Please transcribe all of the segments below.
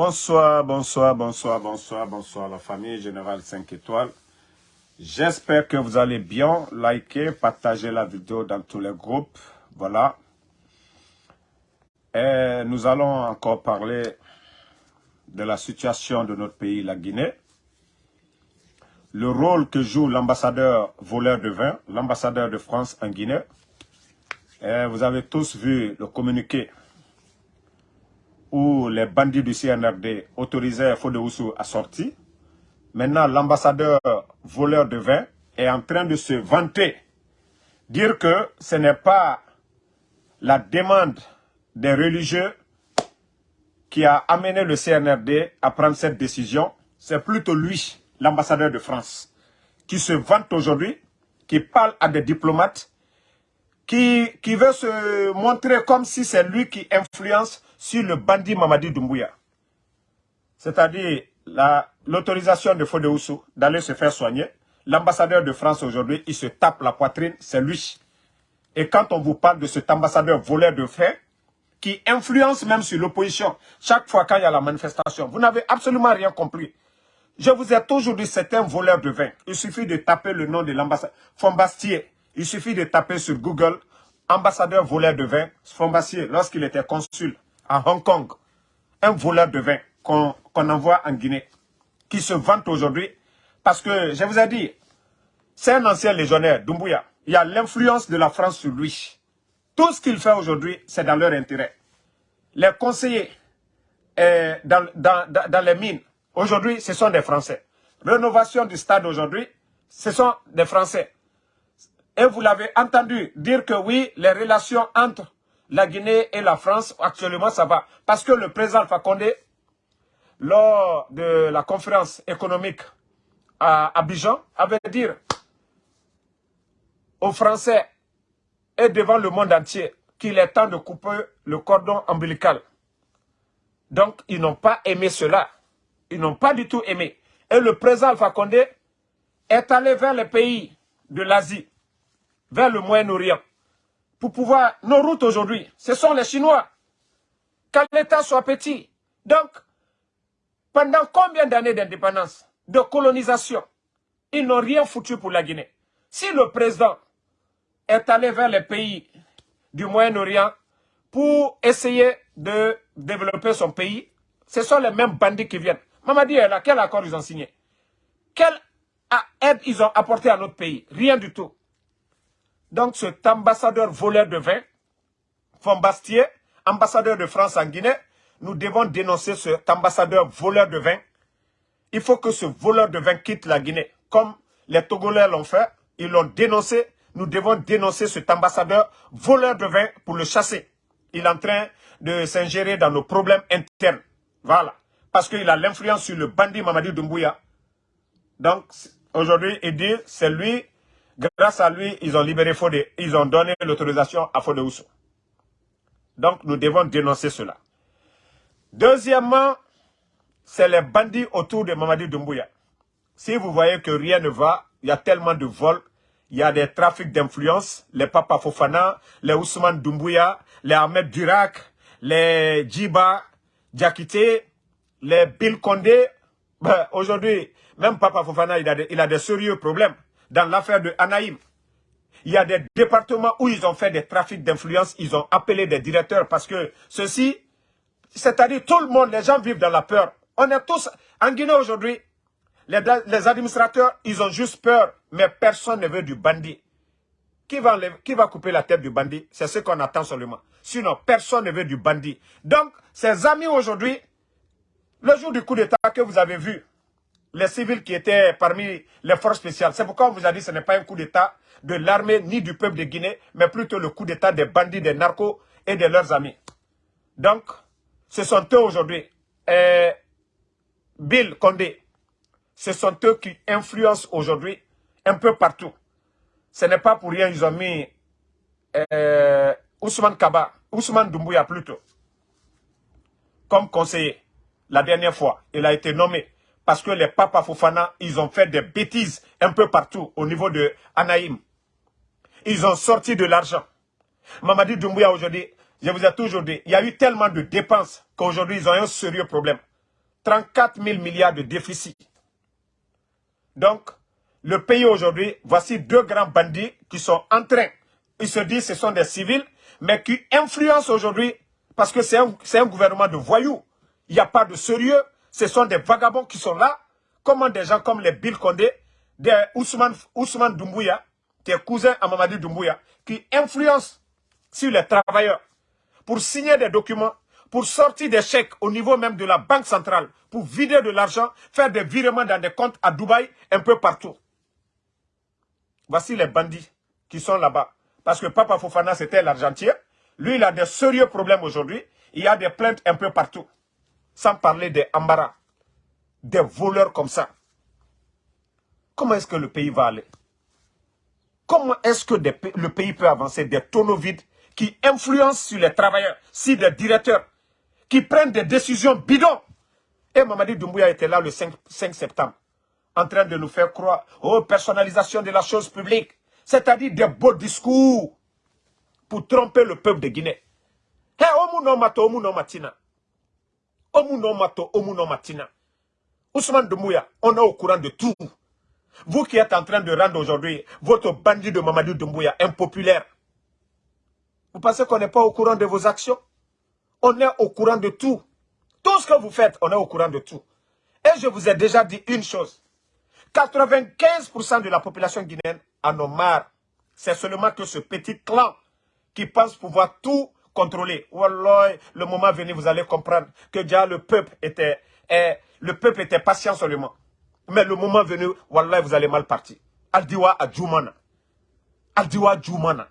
Bonsoir, bonsoir, bonsoir, bonsoir, bonsoir la famille Générale 5 étoiles. J'espère que vous allez bien. Likez, partagez la vidéo dans tous les groupes. Voilà. Et nous allons encore parler de la situation de notre pays, la Guinée. Le rôle que joue l'ambassadeur voleur de vin, l'ambassadeur de France en Guinée. Vous avez tous vu le communiqué où les bandits du CNRD autorisaient Fode à sortir. Maintenant, l'ambassadeur voleur de vin est en train de se vanter, dire que ce n'est pas la demande des religieux qui a amené le CNRD à prendre cette décision, c'est plutôt lui, l'ambassadeur de France, qui se vante aujourd'hui, qui parle à des diplomates, qui, veut se montrer comme si c'est lui qui influence sur le bandit Mamadi Doumbouya. C'est-à-dire l'autorisation de Fode d'aller se faire soigner. L'ambassadeur de France aujourd'hui, il se tape la poitrine, c'est lui. Et quand on vous parle de cet ambassadeur voleur de fait, qui influence même sur l'opposition, chaque fois quand il y a la manifestation, vous n'avez absolument rien compris. Je vous ai toujours dit, c'est un voleur de vin. Il suffit de taper le nom de l'ambassadeur. Fombastier, il suffit de taper sur Google, ambassadeur voleur de vin, Fombastier, lorsqu'il était consul à Hong Kong, un voleur de vin qu'on envoie en Guinée, qui se vante aujourd'hui, parce que, je vous ai dit, c'est un ancien légionnaire, Doumbouya. Il y a l'influence de la France sur lui. Tout ce qu'il fait aujourd'hui, c'est dans leur intérêt. Les conseillers euh, dans, dans, dans les mines, aujourd'hui, ce sont des Français. Rénovation du stade aujourd'hui, ce sont des Français. Et vous l'avez entendu dire que oui, les relations entre la Guinée et la France, actuellement, ça va. Parce que le président Alpha Condé, lors de la conférence économique à Abidjan, avait dit aux Français et devant le monde entier qu'il est temps de couper le cordon ombilical. Donc, ils n'ont pas aimé cela. Ils n'ont pas du tout aimé. Et le président Alpha Condé est allé vers les pays de l'Asie, vers le Moyen-Orient, pour pouvoir... Nos routes aujourd'hui, ce sont les Chinois. Quand l'État soit petit. Donc, pendant combien d'années d'indépendance, de colonisation, ils n'ont rien foutu pour la Guinée. Si le président est allé vers les pays du Moyen-Orient pour essayer de développer son pays, ce sont les mêmes bandits qui viennent. Mamadi est là, quel accord ils ont signé? Quelle aide ils ont apporté à notre pays? Rien du tout. Donc cet ambassadeur voleur de vin, Fombastier, ambassadeur de France en Guinée, nous devons dénoncer cet ambassadeur voleur de vin. Il faut que ce voleur de vin quitte la Guinée. Comme les Togolais l'ont fait, ils l'ont dénoncé. Nous devons dénoncer cet ambassadeur voleur de vin pour le chasser. Il est en train de s'ingérer dans nos problèmes internes. Voilà. Parce qu'il a l'influence sur le bandit Mamadi Doumbouya. Donc, aujourd'hui, il dit, c'est lui Grâce à lui, ils ont libéré Fodé. Ils ont donné l'autorisation à Fodé Ousso. Donc, nous devons dénoncer cela. Deuxièmement, c'est les bandits autour de Mamadi Doumbouya. Si vous voyez que rien ne va, il y a tellement de vols, il y a des trafics d'influence, les Papa Fofana, les Ousmane Doumbouya, les Ahmed Durak, les Djiba, Diakité, les Bill Condé. Ben, Aujourd'hui, même Papa Fofana, il a, il a des sérieux problèmes dans l'affaire de Anaïm. Il y a des départements où ils ont fait des trafics d'influence, ils ont appelé des directeurs parce que ceci, c'est-à-dire tout le monde, les gens vivent dans la peur. On est tous, en Guinée aujourd'hui, les, administrateurs, ils ont juste peur, mais personne ne veut du bandit. Qui va, qui va couper la tête du bandit? C'est ce qu'on attend seulement. Sinon, personne ne veut du bandit. Donc, ces amis aujourd'hui, le jour du coup d'État que vous avez vu, les civils qui étaient parmi les forces spéciales. C'est pourquoi on vous a dit que ce n'est pas un coup d'État de l'armée ni du peuple de Guinée, mais plutôt le coup d'État des bandits, des narcos et de leurs amis. Donc, ce sont eux aujourd'hui, euh, Bill Condé, ce sont eux qui influencent aujourd'hui un peu partout. Ce n'est pas pour rien qu'ils ont mis euh, Ousmane Kaba, Ousmane Doumbouya plutôt, comme conseiller la dernière fois. Il a été nommé parce que les papas Fofana, ils ont fait des bêtises un peu partout au niveau de Anaïm. Ils ont sorti de l'argent. Mamadi Doumbouya aujourd'hui, je vous ai toujours dit, il y a eu tellement de dépenses qu'aujourd'hui ils ont un sérieux problème. 34 000 milliards de déficit. Donc, le pays aujourd'hui, voici deux grands bandits qui sont en train, ils se disent que ce sont des civils, mais qui influencent aujourd'hui, parce que c'est un, un, gouvernement de voyous. Il n'y a pas de sérieux. Ce sont des vagabonds qui sont là, comme des gens comme les Bill Condé, des Ousmane, Ousmane Doumbouya, qui est cousin à Doumbouya, qui influencent sur les travailleurs pour signer des documents, pour sortir des chèques au niveau même de la banque centrale, pour vider de l'argent, faire des virements dans des comptes à Dubaï, un peu partout. Voici les bandits qui sont là-bas. Parce que Papa Fofana, c'était l'argentier. Lui, il a des sérieux problèmes aujourd'hui. Il y a des plaintes un peu partout. Sans parler des embarras. Des voleurs comme ça. Comment est-ce que le pays va aller? Comment est-ce que le pays peut avancer? Des tonneaux vides qui influencent sur les travailleurs, sur les directeurs, qui prennent des décisions bidons Et Mamadi Doumbouya était là le 5, 5 septembre en train de nous faire croire aux personnalisation de la chose publique, c'est-à-dire des beaux discours pour tromper le peuple de Guinée. Omuno mato, omuno matina. Omuno mato, omuno matina. Ousmane Doumbouya, on est au courant de tout. Vous qui êtes en train de rendre aujourd'hui votre bandit de Mamadou Doumbouya impopulaire, vous pensez qu'on n'est pas au courant de vos actions? On est au courant de tout. Tout ce que vous faites, on est au courant de tout. Et je vous ai déjà dit une chose. 95% de la population guinéenne en ont marre. C'est seulement que ce petit clan qui pense pouvoir tout contrôler. Wallah, le moment venu, vous allez comprendre que déjà le peuple était, le peuple était patient seulement. Mais le moment venu, Wallah, vous allez mal partir. Aldiwa à Djoumana. Aldiwa Djoumana.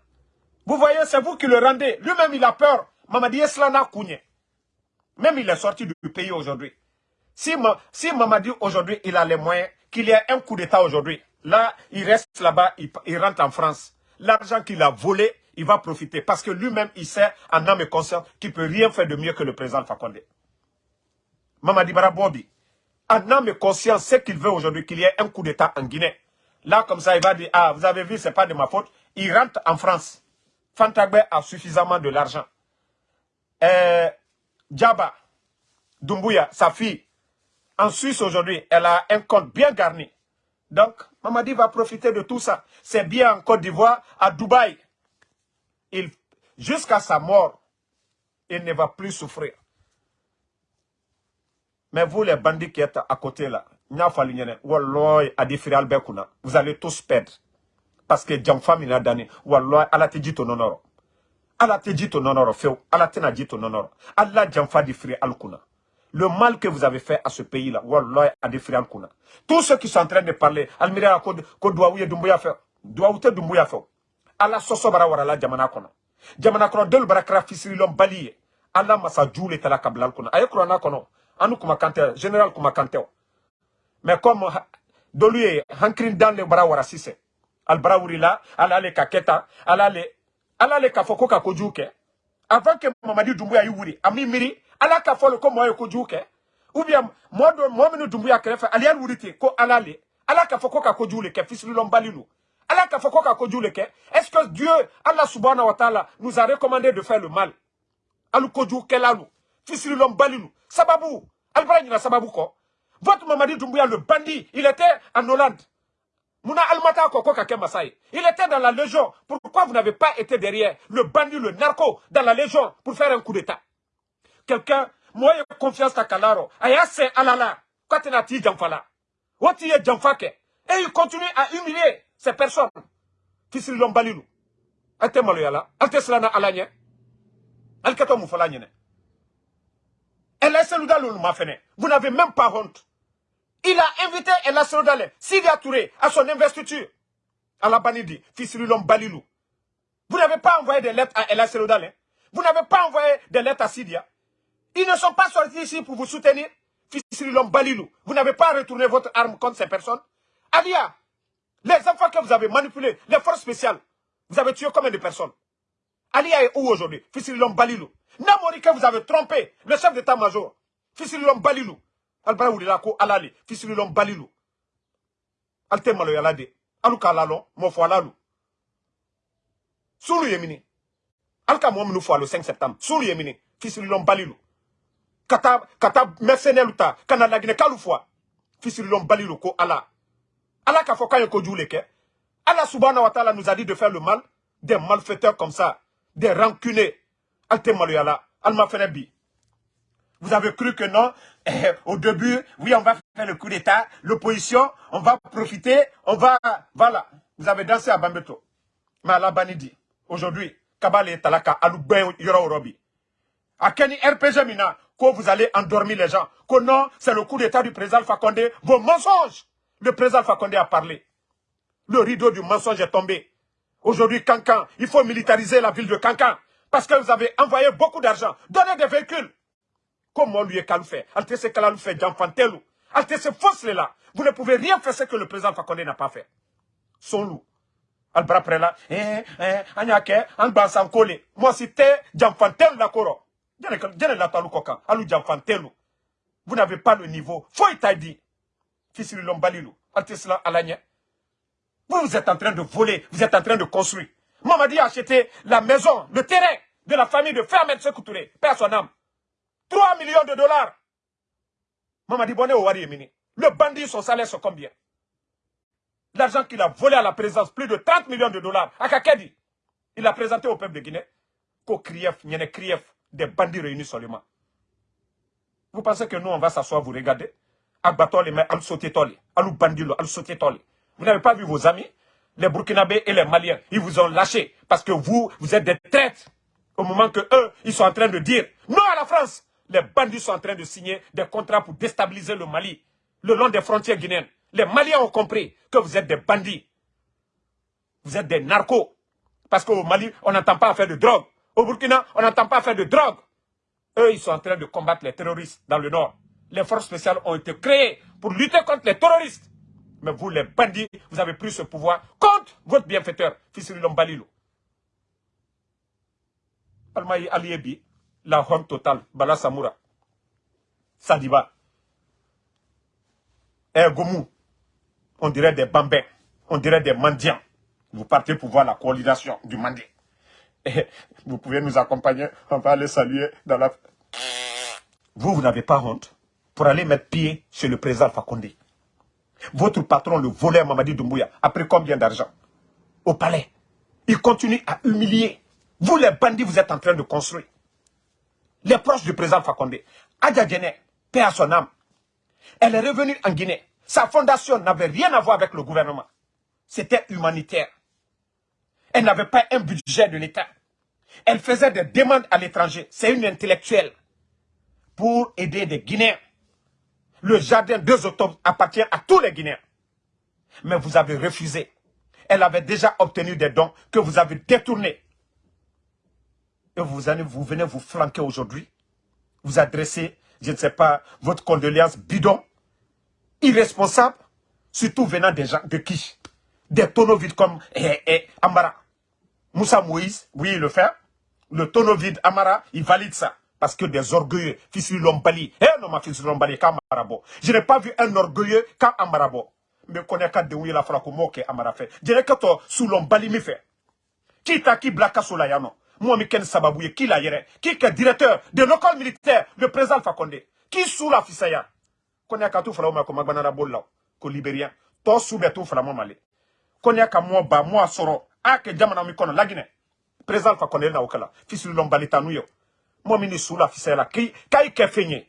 Vous voyez, c'est vous qui le rendez. Lui-même, il a peur. Mamadi Eslana Kounye. Même il est sorti du pays aujourd'hui. Si, si Mamadi aujourd'hui, il a les moyens, qu'il y ait un coup d'État aujourd'hui, là, il reste là-bas, il, rentre en France. L'argent qu'il a volé, il va profiter. Parce que lui-même, il sait, en âme et conscience, qu'il ne peut rien faire de mieux que le président Fakonde. Mamadi Barabobi, en âme et conscience, ce qu'il veut aujourd'hui, qu'il y ait un coup d'État en Guinée. Là, comme ça, il va dire, ah, vous avez vu, ce n'est pas de ma faute. Il rentre en France. Fantagbe a suffisamment de l'argent. Euh, Djaba, Doumbouya, sa fille, en Suisse aujourd'hui, elle a un compte bien garni. Donc, Mamadi va profiter de tout ça. C'est bien en Côte d'Ivoire, à Dubaï. Jusqu'à sa mort, il ne va plus souffrir. Mais vous, les bandits qui êtes à côté là, vous allez tous perdre. Parce que ala te nonoro. Ala te nonoro. Allah Djamfa di fri alkuna le mal que vous avez fait à ce pays-là, Wallah, à des frères kuna. Tous ceux qui sont en train de parler, Almira ko douaouye dumbuya fait, douaoute dumbuya fait. Allah soso bara warala jamana kono. Jamana kono del bara kra fisiri lom baliye. Allah masa djoule tala kablal kono. Aye kurana kono. Anu kuma kante, général kuma kante. Mais comme doluye hankrin dans le bara wara sise. Al bara wurila, ala le kaketa, ala le, ala le. Avant que Mamadi Doumbouya y wuri, ami miri, ala ka fɔ ko mɔɔ ye ou bien mɔɔ dɔ dunbuya wuli ko ala le ala k'a fɔ ko ka le le kɛ est-ce que Dieu Allah subhanahu wa ta'ala nous a recommandé de faire le mal? Alu kɔ votre Mamadi Doumbouya le bandit il était en Hollande. Mouna Almata Koko Kake Masai. Il était dans la légion. Pourquoi vous n'avez pas été derrière le bandit, le narco, dans la légion pour faire un coup d'État? Quelqu'un moi j'ai confiance à kalaro. Aya se alala. Quand tu n'as ti jamfala wati ye jamfake et il continue à humilier ces personnes fils lombalilu ate maloyala ate slana alanye alkato mufala nyene Ella Seloudalou m'a. Vous n'avez même pas honte. Il a invité Ella Seloudalou, Sidia Touré, à son investiture. À la fils Balilou. Vous n'avez pas envoyé des lettres à Ella Seloudalou. Vous n'avez pas envoyé des lettres à Sidia. Ils ne sont pas sortis ici pour vous soutenir. Balilou. Vous n'avez pas retourné votre arme contre ces personnes. Alia, les enfants que vous avez manipulés, les forces spéciales, vous avez tué combien de personnes? Alia est où aujourd'hui? Fissilom Balilou. Namori que vous avez trompé, le chef d'état-major. Fissilom Balilou. Albara Lako Alali. Fissilom Balilou. Alte malo yalade. Aluka lalon, mofo alalu. Soulou yemini. Alka mo mnou le 5 septembre. Soulou yemini. Fissilom Balilou. kata kata mercenaire ta kana lagine kalu fois fisililon balilo ko ala ala ka fo kan ko ke ala subhanahu wa ta'ala nous a dit de faire le mal des malfaiteurs comme ça des rancunés alte maloyala alma fenebi vous avez cru que non? Eh, Au début, oui, on va faire le coup d'État, l'opposition, on va profiter, on va... Voilà, vous avez dansé à Bambeto. Mais la Banidi, aujourd'hui, Kabale Talaka, Aloubé Yoro Robi. À Kenny RPG Mina, que vous allez endormir les gens. Que non, c'est le coup d'État du président Fakonde. Vos mensonges Le président Fakonde a parlé. Le rideau du mensonge est tombé. Aujourd'hui, Cancan, il faut militariser la ville de Cancan. Parce que vous avez envoyé beaucoup d'argent. Donnez des véhicules. Comment lui est fait Alte se kalalu fait Jean-Fantelou. Alte se fausse là. Vous ne pouvez rien faire ce que le président Fakonde n'a pas fait. Son loup albra prela eh eh anyake angba sankole moi c'était jamfantel la koro vous n'avez pas le niveau faut dit fisili lombalilu. Alanya vous vous êtes en train de voler vous êtes en train de construire. Mamadi a acheté la maison le terrain de la famille de Fermet Sekoutouré père son âme. 3 millions de dollars. Mamadi Bonne au Wari le bandit son salaire c'est combien? L'argent qu'il a volé à la présence, plus de 30 millions de dollars, à Kakedi. Il a présenté au peuple de Guinée qu'au Krief, des des bandits réunis seulement. Vous pensez que nous, on va s'asseoir, vous regarder Vous n'avez pas vu vos amis Les Burkinabés et les Maliens, ils vous ont lâché parce que vous, vous êtes des traîtres. Au moment que eux, ils sont en train de dire non à la France. Les bandits sont en train de signer des contrats pour déstabiliser le Mali, le long des frontières guinéennes. Les Maliens ont compris que vous êtes des bandits. Vous êtes des narcos. Parce qu'au Mali, on n'entend pas faire de drogue. Au Burkina, on n'entend pas faire de drogue. Eux, ils sont en train de combattre les terroristes dans le nord. Les forces spéciales ont été créées pour lutter contre les terroristes. Mais vous, les bandits, vous avez pris ce pouvoir contre votre bienfaiteur, Fissiri Lombalilo. Almaï Aliebi, la honte totale, Bala Samoura, Sadiba, eh, Gomu, on dirait des bambins, on dirait des mendiants. Vous partez pour voir la coordination du Mandé. vous pouvez nous accompagner, on va aller saluer dans la... Vous, vous n'avez pas honte pour aller mettre pied sur le président Fakonde. Votre patron, le voleur Mamadi Doumbouya, a pris combien d'argent Au palais? Il continue à humilier. Vous, les bandits, vous êtes en train de construire. Les proches du président Fakonde. Adja Djene, paix à son âme. Elle est revenue en Guinée. Sa fondation n'avait rien à voir avec le gouvernement. C'était humanitaire. Elle n'avait pas un budget de l'État. Elle faisait des demandes à l'étranger. C'est une intellectuelle. Pour aider des Guinéens. Le jardin 2 octobre appartient à tous les Guinéens. Mais vous avez refusé. Elle avait déjà obtenu des dons que vous avez détournés. Et vous, venez vous flanquer aujourd'hui. Vous adressez, je ne sais pas, votre condoléance bidon irresponsable, surtout venant des gens de qui? Des tonneaux vides comme eh, eh, Amara. Moussa Moïse, oui, il le fait. Le tonneau vide, Amara, il valide ça. Parce que des orgueilleux, fils Lombali, eh non, ma fils Lombali, Amarabo. Je n'ai pas vu un orgueilleux quand Amarabo. Mais connaît qu'à déouiller la frappe que Amara fait. Je n'ai que toi, sous Lombali, me fait. Qui t'a qui blaka sous la yano? Moi, mi ken sababouye, qui l'a yere? Qui est directeur de l'école militaire, le président Fakonde? Qui sous la fisaya? konya ka tu fala ma ko magbana bolla ko libérien to sube tu fala mo male konya ka mo ba mo asoro ake jamana mi kono lagine président fa kono na okala fisul lombalita nu yo mo mi ni sula fisela ki kai ke fenye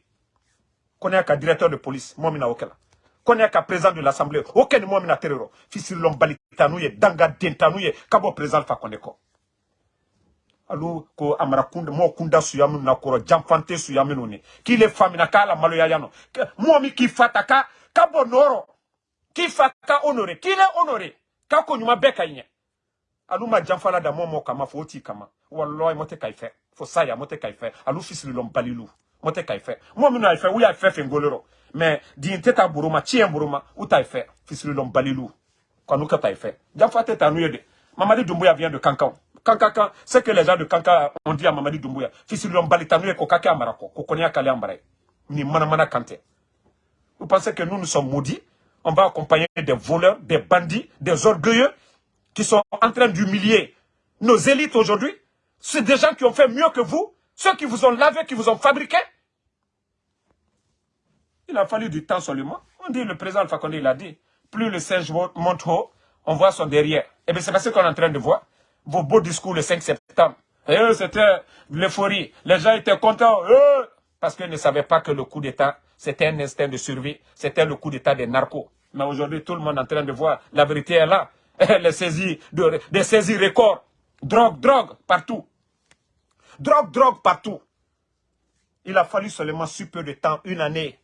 ka directeur de police mo mi na okala konya ka président de l'assemblée aucun mo mi na terror fisul lombalita nu ye danga denta nu ye kabo président fa kono ko alu ko amara kunda mo kunda suya minu na koro jamfante suya minu ni kile famina kala malo ya yano mo ki fata ka ka bonoro ki fata honore kile honore ka ko nyuma beka alu ma jamfala da momo kama fo ti kama. Wallahi mote kai fe fo saya mote kai fe alu fisili lom fe mo mi na fe wi fe fe ngoloro mais di teta buruma chien buruma utai fe fisili lom balilu kwanu ka tai fe jamfate tanu yede. Mamadi dumbuya vient de kankan. Kankaka, c'est que les gens de Kanka ont dit à Mamadi Doumbouya, fils de l'Ombalitanou et Kokaka Amarako, Kokonia Kale Ambaray, ni Manamana Kante. Vous pensez que nous, nous sommes maudits? On va accompagner des voleurs, des bandits, des orgueilleux qui sont en train d'humilier nos élites aujourd'hui? C'est des gens qui ont fait mieux que vous, ceux qui vous ont lavé, qui vous ont fabriqué. Il a fallu du temps seulement. On dit, le président Alpha Condé, il a dit, plus le singe monte haut, on voit son derrière. Et eh bien c'est parce qu'on est en train de voir vos beaux discours le 5 septembre. Eh, c'était l'euphorie. Les gens étaient contents. Parce qu'ils ne savaient pas que le coup d'État, c'était un instinct de survie. C'était le coup d'État des narcos. Mais aujourd'hui, tout le monde est en train de voir. La vérité est là. Les saisies, de, des saisies records. Drogue, drogue, partout. Drogue, drogue, partout. Il a fallu seulement si peu de temps, une année,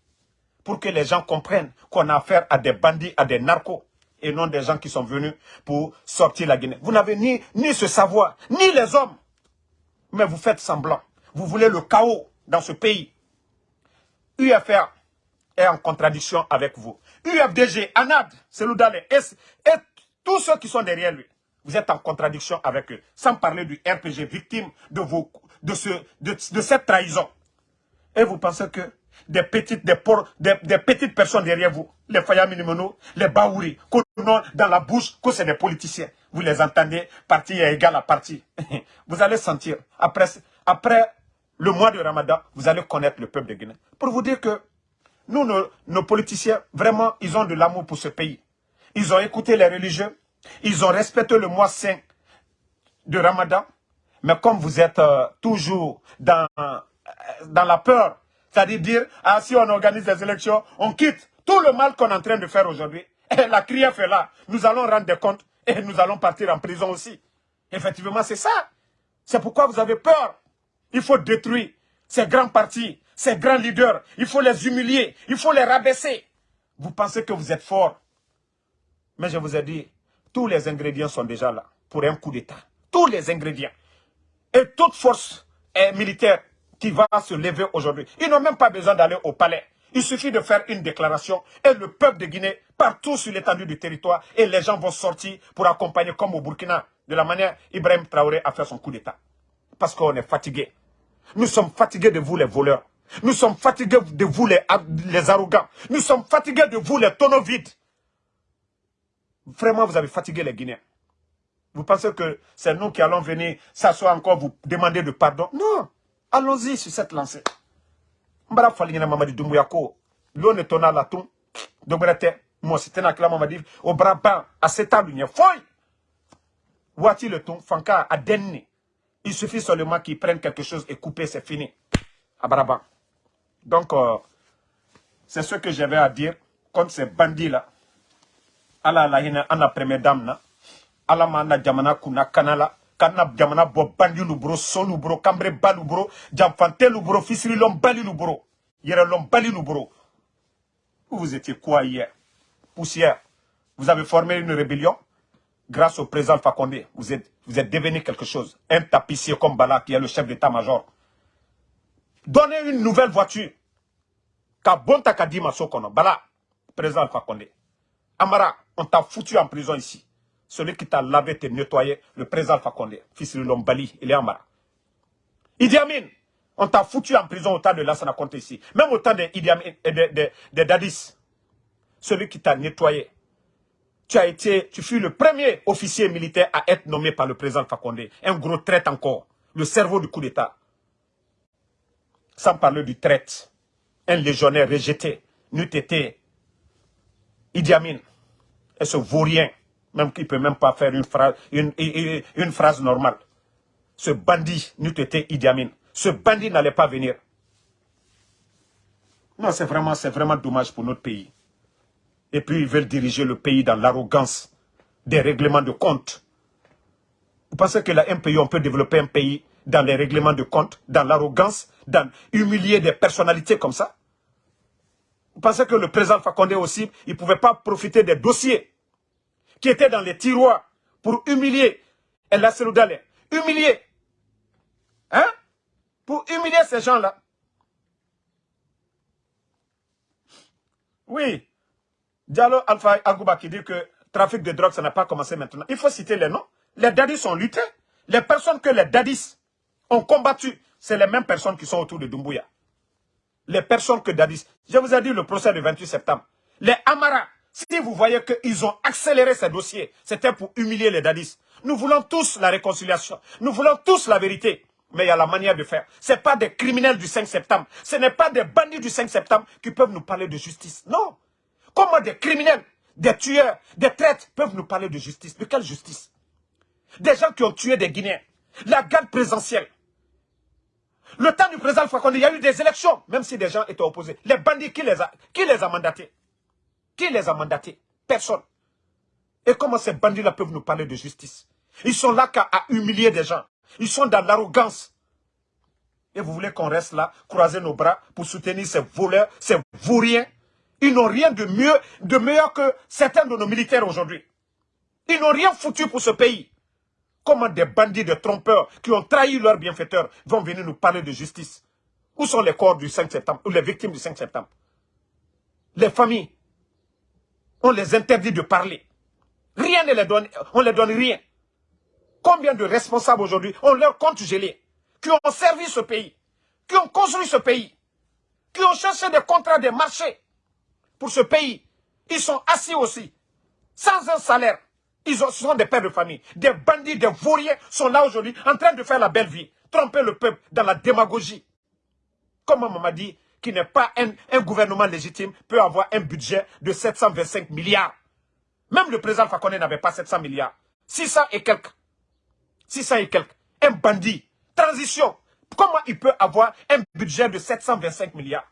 pour que les gens comprennent qu'on a affaire à des bandits, à des narcos, et non des gens qui sont venus pour sortir la Guinée. Vous n'avez ni, ce savoir, ni les hommes, mais vous faites semblant. Vous voulez le chaos dans ce pays. UFR est en contradiction avec vous. UFDG, ANAD, Seloudale et, et tous ceux qui sont derrière lui, vous êtes en contradiction avec eux. Sans parler du RPG victime de, vos, de, ce, de, cette trahison. Et vous pensez que des petites, des, des, petites personnes derrière vous, les Faya les Baouri, dans la bouche, que c'est des politiciens. Vous les entendez, parti égal à parti. vous allez sentir, après, après le mois de Ramadan, vous allez connaître le peuple de Guinée. Pour vous dire que nous, nos, politiciens, vraiment, ils ont de l'amour pour ce pays. Ils ont écouté les religieux, ils ont respecté le mois saint de Ramadan. Mais comme vous êtes euh, toujours dans, euh, dans la peur, c'est-à-dire dire, ah, si on organise des élections, on quitte tout le mal qu'on est en train de faire aujourd'hui. La crière est là. Nous allons rendre des comptes et nous allons partir en prison aussi. Effectivement, c'est ça. C'est pourquoi vous avez peur. Il faut détruire ces grands partis, ces grands leaders. Il faut les humilier. Il faut les rabaisser. Vous pensez que vous êtes fort. Mais je vous ai dit, tous les ingrédients sont déjà là pour un coup d'État. Tous les ingrédients. Et toute force militaire qui va se lever aujourd'hui. Ils n'ont même pas besoin d'aller au palais. Il suffit de faire une déclaration et le peuple de Guinée, partout sur l'étendue du territoire, et les gens vont sortir pour accompagner comme au Burkina, de la manière Ibrahim Traoré a fait son coup d'État. Parce qu'on est fatigué. Nous sommes fatigués de vous les voleurs. Nous sommes fatigués de vous les, les arrogants. Nous sommes fatigués de vous les tonneaux vides. Vraiment, vous avez fatigué les Guinéens. Vous pensez que c'est nous qui allons venir s'asseoir encore, vous demander de pardon? Non. Allons-y sur cette lancée. Mbara falingina mamadi dumbuya ko. L'on est tona la ton. Dobrete. Moi, c'était na kila mamadi. Au brabant, à cet alunia. Foy. Voici le ton. Fanka a denni. Il suffit seulement qu'ils prennent quelque chose et couper, c'est fini. À Donc, euh, c'est ce que j'avais à dire contre ces bandits-là. Ala la hina ana première dame na ala ma na jamana kuna kanala kana jamana bo bandi lu bro solu bro kambre balu bro jamfante lu bro fisri lom bali lu bro yere lom bali lu bro vous étiez quoi hier? Poussière vous avez formé une rébellion? Grâce au président Fakonde, vous êtes, vous êtes devenu quelque chose. Un tapissier comme Bala, qui est le chef d'état-major. Donnez une nouvelle voiture. Kabonta Kadima Sokono. Bala, président Fakonde. Amara, on t'a foutu en prison ici. Celui qui t'a lavé, t'a nettoyé, le président Fakonde, fils de Lombali, il est Amara. Idi Amin, on t'a foutu en prison au temps de Lassana Conte ici. Même au temps de, Idi de, de Dadis. Celui qui t'a nettoyé, tu as été, tu fus le premier officier militaire à être nommé par le président Fakonde. Un gros traite encore. Le cerveau du coup d'État. Sans parler du traite. Un légionnaire rejeté. N'eût été Idi Amin. Et ce vaurien. Même qu'il ne peut même pas faire une phrase, normale. Ce bandit n'eût été Idi Amin. Ce bandit n'allait pas venir. Non, c'est vraiment, dommage pour notre pays. Et puis ils veulent diriger le pays dans l'arrogance des règlements de compte. Vous pensez que là, un pays, on peut développer un pays dans les règlements de compte, dans l'arrogance, dans humilier des personnalités comme ça? Pensez que le président Fakonde aussi, il ne pouvait pas profiter des dossiers qui étaient dans les tiroirs pour humilier El Seloudale, humilier, hein? Pour humilier ces gens-là. Oui, Diallo Alpha Agouba qui dit que trafic de drogue, ça n'a pas commencé maintenant. Il faut citer les noms. Les dadis ont lutté. Les personnes que les dadis ont combattu, c'est les mêmes personnes qui sont autour de Dumbuya. Les personnes que dadis... Je vous ai dit le procès du 28 septembre. Les Amara, si vous voyez qu'ils ont accéléré ces dossiers, c'était pour humilier les dadis. Nous voulons tous la réconciliation. Nous voulons tous la vérité. mais il y a la manière de faire. Ce n'est pas des criminels du 5 septembre. Ce n'est pas des bandits du 5 septembre qui peuvent nous parler de justice. Non. Comment des criminels, des tueurs, des traîtres peuvent nous parler de justice? De quelle justice? Des gens qui ont tué des Guinéens. La garde présidentielle. Le temps du président Fakonde, il y a eu des élections, même si des gens étaient opposés. Les bandits, qui les a, qui les a mandatés? Qui les a mandatés? Personne. Et comment ces bandits-là peuvent nous parler de justice? Ils sont là qu'à humilier des gens. Ils sont dans l'arrogance. Et vous voulez qu'on reste là, croiser nos bras pour soutenir ces voleurs, ces vauriens? Ils n'ont rien de mieux, de meilleur que certains de nos militaires aujourd'hui. Ils n'ont rien foutu pour ce pays. Comment des bandits, des trompeurs qui ont trahi leurs bienfaiteurs vont venir nous parler de justice? Où sont les corps du 5 septembre, ou les victimes du 5 septembre? Les familles, on les interdit de parler. Rien ne les donne, on ne les donne rien. Combien de responsables aujourd'hui ont leur compte gelé, qui ont servi ce pays, qui ont construit ce pays, qui ont cherché des contrats, des marchés pour ce pays? Ils sont assis aussi, sans un salaire. Ils sont des pères de famille. Des bandits, des vauriens sont là aujourd'hui en train de faire la belle vie. Tromper le peuple dans la démagogie. Comme on m'a dit, qui n'est pas un, un, gouvernement légitime, peut avoir un budget de 725 milliards. Même le président Fakone n'avait pas 700 milliards. 600 et quelques. 600 et quelques. Un bandit. Transition. Comment il peut avoir un budget de 725 milliards?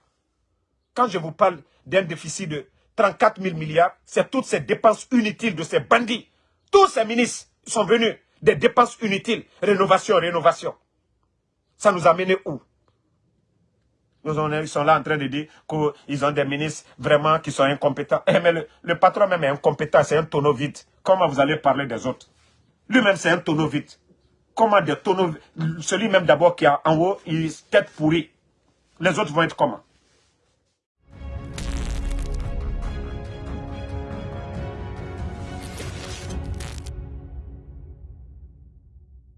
Quand je vous parle d'un déficit de 34 000 milliards, c'est toutes ces dépenses inutiles de ces bandits. Tous ces ministres sont venus des dépenses inutiles. Rénovation, rénovation. Ça nous a mené où? Ils sont là en train de dire qu'ils ont des ministres vraiment qui sont incompétents. Eh, mais le, patron même est incompétent, c'est un tonneau vide. Comment vous allez parler des autres? Lui-même, c'est un tonneau vide. Comment des tonneaux... Celui même d'abord qui est en haut, il est tête pourrie. Les autres vont être comment?